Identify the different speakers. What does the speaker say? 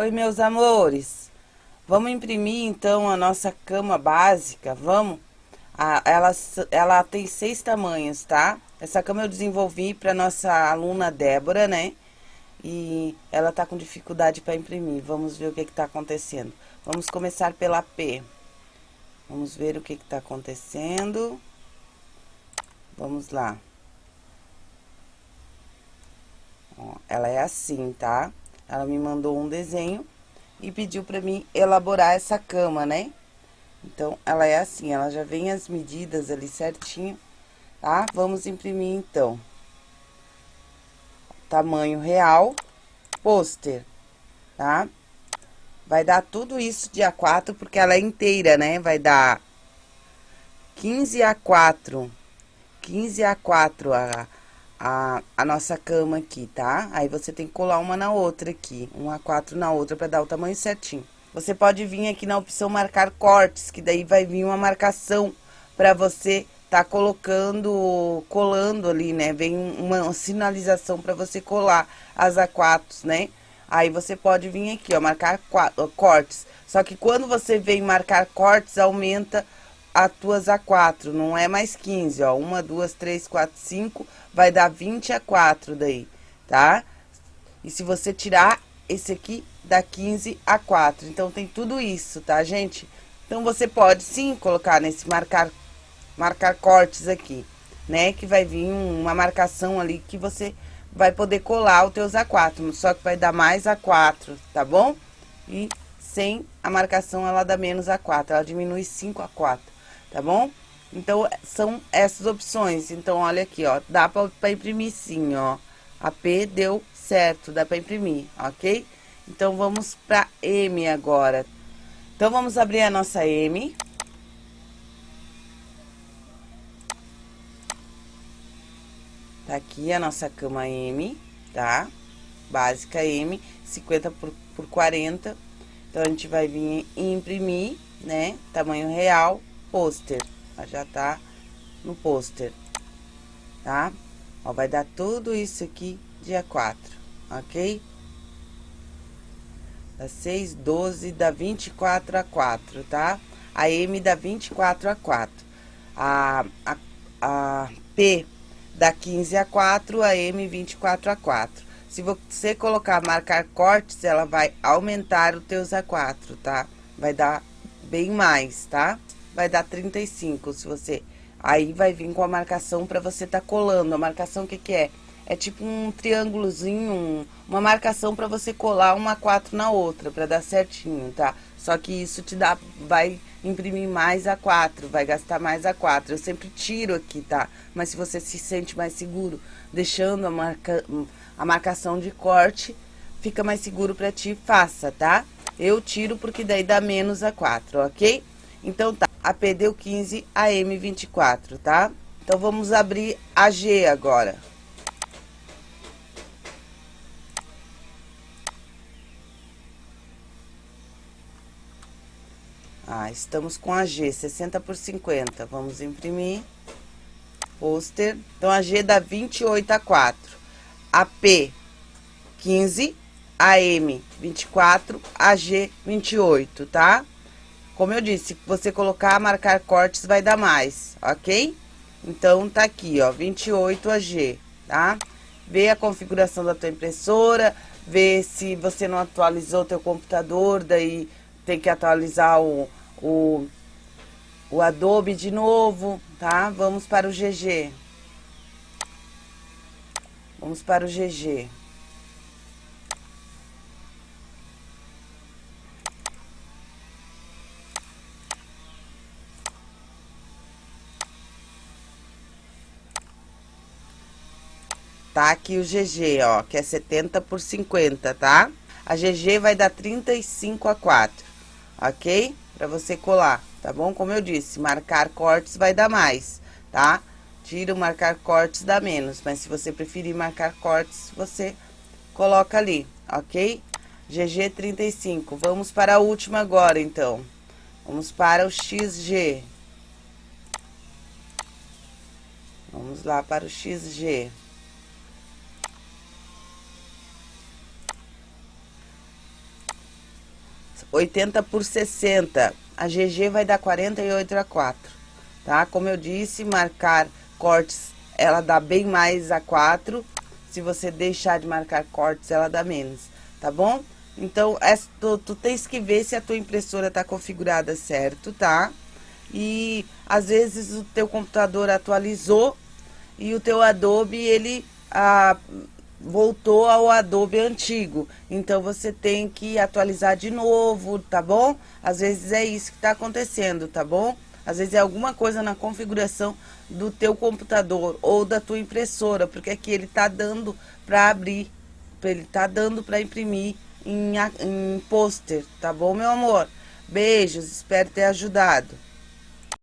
Speaker 1: Oi, meus amores. Vamos imprimir, então, a nossa cama básica, vamos? Ela, ela tem seis tamanhos, tá? Essa cama eu desenvolvi para nossa aluna Débora, né? E ela tá com dificuldade para imprimir. Vamos ver o que que tá acontecendo. Vamos começar pela P. Vamos ver o que que tá acontecendo. Vamos lá. Ó, ela é assim, tá? Ela me mandou um desenho e pediu para mim elaborar essa cama, né? Então, ela é assim, ela já vem as medidas ali certinho, tá? Vamos imprimir, então. Tamanho real, pôster, tá? Vai dar tudo isso de A4, porque ela é inteira, né? Vai dar 15 a 4, 15 a 4 a a, a nossa cama aqui, tá? Aí você tem que colar uma na outra aqui, um a quatro na outra para dar o tamanho certinho. Você pode vir aqui na opção marcar cortes, que daí vai vir uma marcação para você tá colocando, colando ali, né? Vem uma sinalização para você colar as A4s, né? Aí você pode vir aqui, ó, marcar cortes. Só que quando você vem marcar cortes, aumenta as tuas A4, não é mais 15, ó. Uma, duas, três, quatro, cinco, vai dar 20 a 4 daí, tá? E se você tirar esse aqui, dá 15 a 4. Então, tem tudo isso, tá, gente? Então, você pode sim colocar nesse marcar, marcar cortes aqui, né? Que vai vir uma marcação ali que você vai poder colar os teus A4, só que vai dar mais A4, tá bom? E sem a marcação, ela dá menos A4, ela diminui 5 a 4, tá bom? Então, são essas opções. Então, olha aqui, ó, dá pra, imprimir sim, ó. A P deu certo, dá pra imprimir, ok? Então, vamos pra M agora. Então, vamos abrir a nossa M. Tá aqui a nossa cama M, tá? Básica M, 50 por, por 40. Então, a gente vai vir imprimir, né? Tamanho real, pôster já tá no pôster, tá? Ó, vai dar tudo isso aqui dia 4, ok? Dá 6, 12, dá 24 a 4, tá? A M dá 24 a 4. A, a, a P dá 15 a 4, a M 24 a 4. Se você colocar marcar cortes, ela vai aumentar os teus A4, tá? Vai dar bem mais, tá? Vai dar 35, se você... Aí vai vir com a marcação para você tá colando. A marcação o que que é? É tipo um triângulozinho, um, uma marcação para você colar uma 4 na outra, para dar certinho, tá? Só que isso te dá, vai imprimir mais a 4, vai gastar mais a 4. Eu sempre tiro aqui, tá? Mas se você se sente mais seguro deixando a, marca, a marcação de corte, fica mais seguro para ti, faça, tá? Eu tiro porque daí dá menos a 4, ok? Então, tá, a P deu 15, a M 24, tá? Então, vamos abrir a G agora. Ah, estamos com a G, 60 por 50. Vamos imprimir. Pôster. Então, a G dá 28 a 4. A P, 15. A M, 24. A G, 28, tá? Como eu disse, se você colocar, marcar cortes, vai dar mais, ok? Então, tá aqui, ó, 28 AG, tá? Vê a configuração da tua impressora, vê se você não atualizou o teu computador, daí tem que atualizar o, o, o Adobe de novo, tá? Vamos para o GG. Vamos para o GG. Tá? Aqui o GG, ó, que é 70 por 50, tá? A GG vai dar 35 a 4, ok? Pra você colar, tá bom? Como eu disse, marcar cortes vai dar mais, tá? Tira o marcar cortes dá menos, mas se você preferir marcar cortes, você coloca ali, ok? GG 35. Vamos para a última agora, então. Vamos para o XG. Vamos lá para o XG. 80 por 60. A GG vai dar 48 a 4, tá? Como eu disse, marcar cortes, ela dá bem mais a 4. Se você deixar de marcar cortes, ela dá menos, tá bom? Então, essa, tu, tu tens que ver se a tua impressora tá configurada certo, tá? E, às vezes, o teu computador atualizou e o teu Adobe, ele... Ah, voltou ao Adobe antigo. Então, você tem que atualizar de novo, tá bom? Às vezes é isso que está acontecendo, tá bom? Às vezes é alguma coisa na configuração do teu computador ou da tua impressora, porque aqui ele tá dando para abrir, ele tá dando para imprimir em, em pôster, tá bom, meu amor? Beijos, espero ter ajudado.